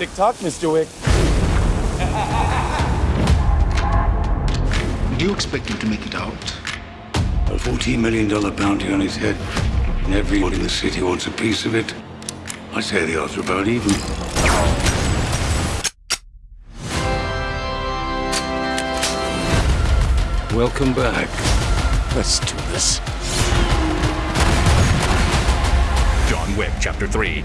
Tick tock, Mr. Wick. Do you expect him to make it out? A $14 million bounty on his head. And everyone in the city wants a piece of it. I say the odds are about even. Welcome back. Let's do this. John Wick Chapter 3